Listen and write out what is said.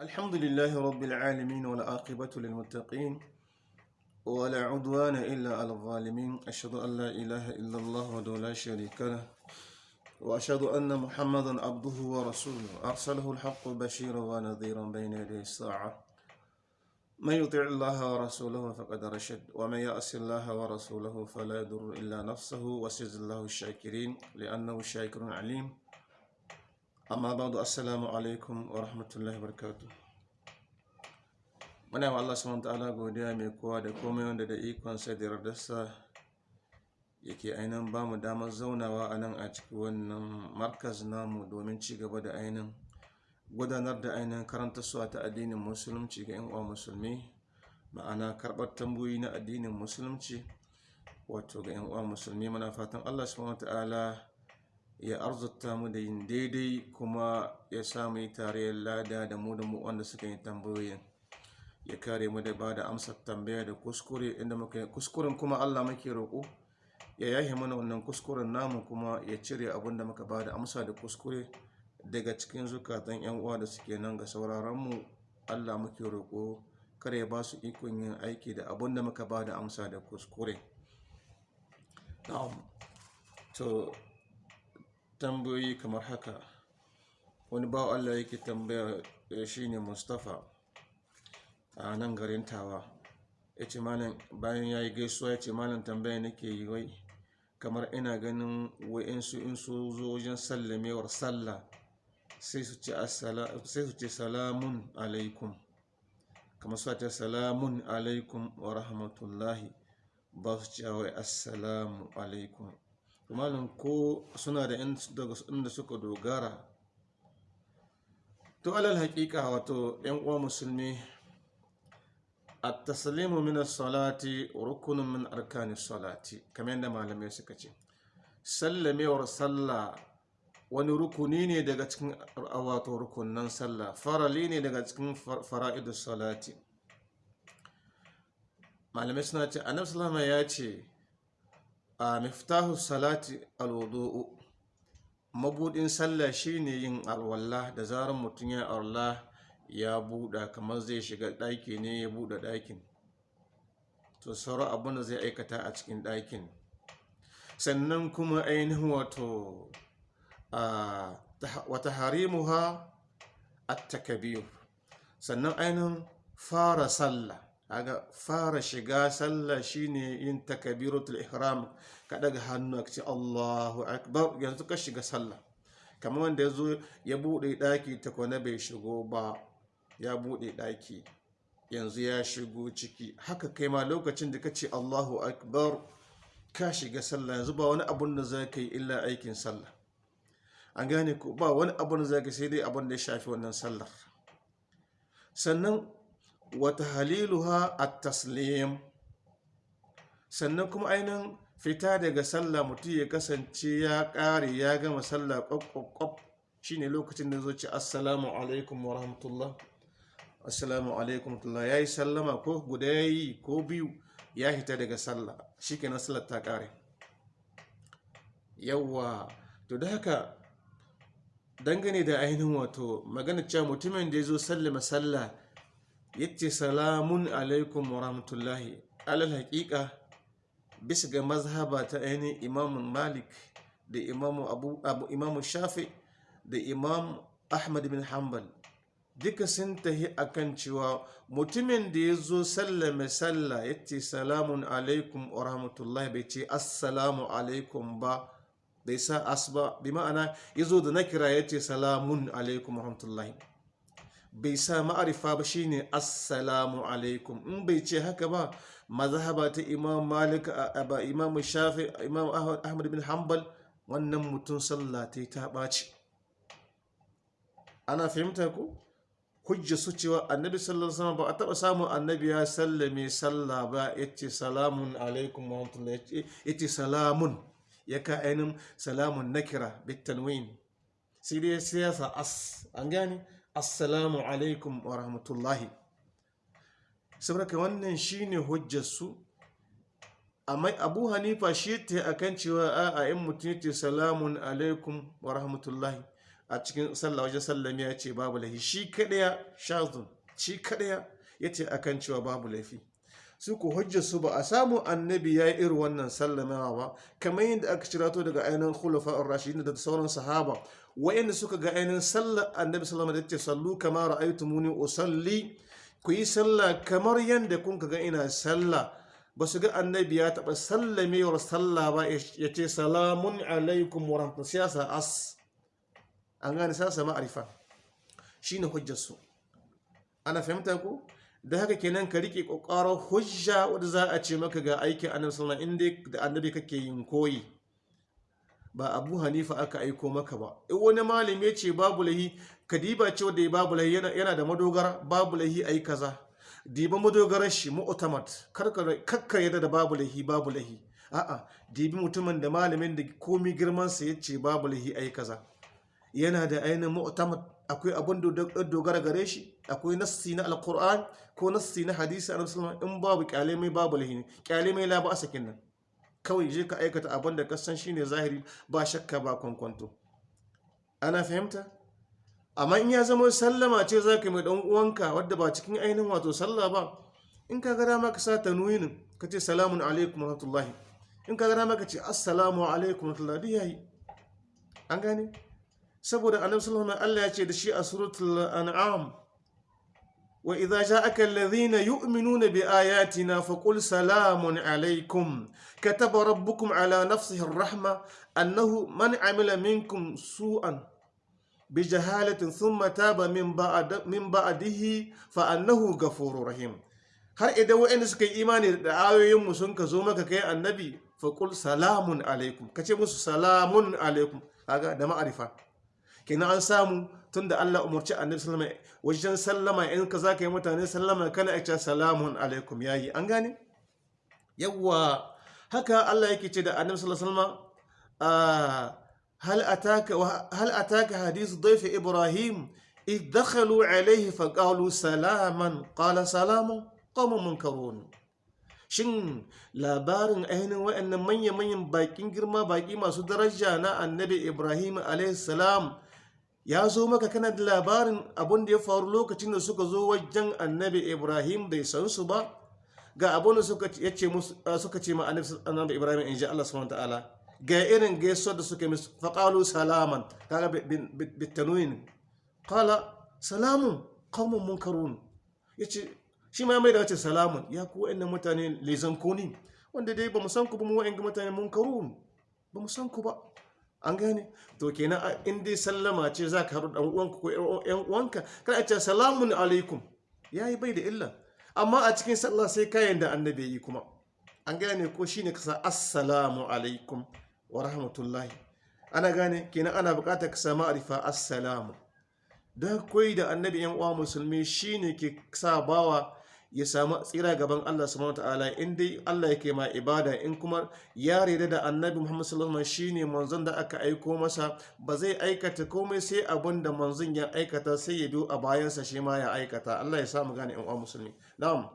الحمد لله رب العالمين والعاقبة للمتقين ولا عدوان إلا على الظالمين. أشهد أن لا إله إلا الله وحده لا شريك له وأشهد أن محمدا عبده ورسوله. أرسله الحق بشيرا ونذيرا بين يدي الساعة. من يطع الله ورسوله فقد رشد ومن يأس الله ورسوله فلا يضر إلا نفسه. وسيجزي الله الشاكرين لأنه شاكر عليم. Amma ba'du assalamu alaikum wa rahmatullahi barkatu muna wa Allah subhanahu ta'ala godiya mai kowa da komai wanda da ikon sa da yardarsa yake ainihin ba mu damar zaunawa a nan a cikin wannan markaz namu domin ci gaba da ainihin gudanar da ainihin karanta suwa ta addinin musulunci ga yan musulmi ma'ana karɓar tambayoyi na addinin musulunci wato ga yan uwa musulmi. Muna fatan Allah subhanahu ta'ala ya arzuta mu da yin daidai kuma ya samu yi tarayyar lada da mu da mu wanda suka yi tambayoyin. Ya kare mu da ba da amsar tambaya da kuskure inda muka yi kuskuren kuma allah muke roƙo ya yahe mana wannan kuskuren namu kuma ya cire abin da muka ba da amsa da kuskure daga cikin zukatan yan uwa da suke nan ga sauraron mu. Allah muke roƙo kare ya ba su ikon yin aiki da abin da muka ba da amsa da kuskure. To tambayoyi kamar haka. Wani bawa allah yake tambaya shine mustapha a nan garin tawa. Ya ce malam bayan ya yi gaisuwa ya ce malam tambaya nake yi wai kamar ina ganin wa'insu in su zo wajen sallamewar sallah sai su ce salamun alaikum. Kamar su ce salamun alaikum wa rahmatullahi ba su ce wai assalamu alaikum. Malam ko suna da inda suka dogara. To alal haƙiƙa wato yan uwa musulmi at-taslimu min as-salati rukunun min arkani salati kamar yadda malamai suka ce. Sallamewar sallah wani rukuni ne daga cikin wato rukunan sallah farali ne daga cikin fara'idus salati. Malamai suna ce annabi sallama ya ce a miftahu salati alwudu'u. Mabudin sallah shine yin alwala. Da zarar mutum ya alwala ya buɗa kamar zai shiga ɗaki ne ya buɗe ɗakin. To sauran abin da zai aikata a cikin ɗakin. Sannan kuma ainihin wato wata harimuha at-takbir sannan ainihin fara sallah. Kaga fara shiga sallah shine yin takabiratul ihram. Ka daga hannu ce Allahu akbar. Yanzu ka shiga sallah. Kamar wanda ya zo ya buɗe daki ta kwana bai shigo ba ya buɗe daki yanzu ya shigo ciki. Haka kai ma lokacin da ka ce Allahu akbar ka shiga sallah. Yanzu ba wani abun da za ka yi illa aikin sallah. An gane ko? Ba wani abun da za ka sai dai abun da ya shafi wannan sallar. Sannan wata haliluha a taslim sannan kuma ainihin fita daga sallah mutum ya kasance ya ƙare ya gama sallah ƙwaƙwaƙwaf shi ne lokacin da zoci assalamu alaikum wa rahmatullah. Assalamu alaikum wa ya yi sallama ko guda ya yi ko biyu ya hita daga sallah. Shi ke sallar ta ƙare. Yawwa to da haka dangane da ainihin wato magana cewa mutumin da ya zo sallama sallah ya ce salamun alaikum wa rahmatullahi. Alal haƙiƙa bisa ga mazhaba ta ainihin imamun malik da imamu abu, abu imamu shafi da imam ahmad bin hanbal duka sun tahi akan cewa mutumin da ya zo sallame sallah ya ce salamun alaikum wa rahmatullahi. Bai ce assalamu alaikum ba. Bai sa asba bi ma'ana ya zo da na kira ya ce salamun alaikum wa rahmatullahi. Bai sa ma'arifa ba shine assalamu alaikum. In bai ce haka ba mazhaba ta imam malik ba imam shafi imam ahmad bin hanbal wannan mutum sallah ta ta ɓaci. Ana fahimta ko? Hujja su cewa annabi sallallahu alaihi wasallam ba a taɓa samun annabi ya sallame sallah ba ya ce salamun alaikum wa rahmatullahi ya ce salamun. Ya ka ainin salamun nakira bitanwin sai dai siyasa as. An gane? Assalamu alaikum wa rahmatullahi. Saboda wannan shine hujjarsu. Amma abu hanifa shi ta akan cewa a in mutum ce salamun alaikum wa rahmatullahi a cikin sallah wajen sallami ya ce babu laifi. Shi kadaya shazun shi kadaya ya ce akan cewa babu laifi. Su ku hujjar su ba a samu annabi ya yi irin wannan sallamawa ba. Kamar yadda aka cirato daga ainihin khulafa'ur rashidin da sauran sahaba wayanda suka ga ainihin sallar annabi sallama da ce sallu kama ra'aytumuni usalli. Ku yi sallah kamar yadda kun ga ina sallah. Ba su ga annabi ya taɓa sallamewar sallah ba ya ce salamun alaikum wa rahmatullahi. Siyasa as. An gane siyasa ma'arifa. Shine hujjar su ana fahimta ko? Da haka kenan ka riƙe kokarar hujja wadda za a ce maka ga aikin annabi sallallahu alaihi inda da annabi kake yin koyi. Ba abu hanifa aka aiko maka ba. In wani malami ya ce babu lahi ka diba ce wadda babu lahi yana da madogara babu lahi ayi kaza. Diba madogarar shi mu'tamad. Karka yadda da babu lahi babu lahi. A'a dibi mutumin da malamin da komi girman sa ya ce babu lahi ayi kaza. Yana da ainihin mu'tamad. Akwai abin dogara gare shi akwai nassi na alkur'an ko nassi na hadisi a nasarar in babu ƙyale mai babu lahini ƙyale mai la a sakin nan kawai je ka aikata abin da kasan shine zahiri ba shakka ba kwankwanto. Ana fahimta? Amma in ya zama sallama ce za ka mai dan uwanka wadda ba cikin ainihin wato sallah ba in ka ga dama ka sa tanwinin ka ce salamun alaikum rahmatullahi. In ka ga dama ka ce assalamu alaikum rahmatullahi. An gane? Saboda annabi Allah ya ce da shi a suratul an'am wa idza ja'aka alladhina yu'minuna bi ayatina faqul salamun alaykum. Kataba rabbukum ala nafsihi ar-rahma annahu man 'amila minkum su'an bi jahalatin thumma taba min ba'd min ba'dihi fa annahu ghafurur rahim. Har idan wa'anda suka yi imani da ayoyin mu sun ka zo maka kai annabi faqul salamun alaykum. Kace musu salamun alaykum. Kaga da ma'arifa. Kenan an samu tun da Allah umarci annabi sallama wajen sallama in ka za ka yi mutane sallama kana a ce salamun alaikum yayi an gane? Yawwa. Haka Allah yake ce da annabi sallama hal ataka hal ataka hadith dayf ibrahim? Id dakhalu alayhi fa qalu salaman. Qala salamun qawmun munkarun. Shin labarin ainihin waɗannan manya-manyan bakin girma baki masu daraja na annabi ibrahim salam ya zo maka kana da labarin abin da ya faru lokacin da suka zo wajen annabi ibrahim bai san su ba? Ga abin da suka ce ma annabi ibrahim in ji allah subhanahu ta'ala ga irin gaisuwar da suka musu faƙalu salaman. Kaga bitanuyin kala salamun qaumun munkarun. Yace shi ma mai da wace salamun? Ya ku wa'annan mutane lezan koni wanda dai ba mu san ku ba mu wa'anga mutane munkarun. Ba mu san ku ba. An gane? To kenan in dai sallama ce za ka haɗu uwanka ko ƴan uwanka kada a ce salamun alaikum. Ya yi bai da illa. Amma a cikin sallah sai kayan da annabi yi kuma. An gane ko shine kasa assalamu alaikum wa rahmatullahi. Ana gane? Kenan ana buƙatar ka samu arifa assalamu. Da koyi da annabi yan uwa musulmi shine ke sa bawa ya samu tsira gaban Allah subhanahu wataala in dai Allah yake ma ibada in kuma ya reda da annabi Muhammad sallallahu alaihi shine manzon da aka aiko masa ba zai aikata komai sai abin da manzon ya aikata sai ya do a bayansa shi ma ya aikata. Allah ya samu gane yan uwa musulmi. Na'am.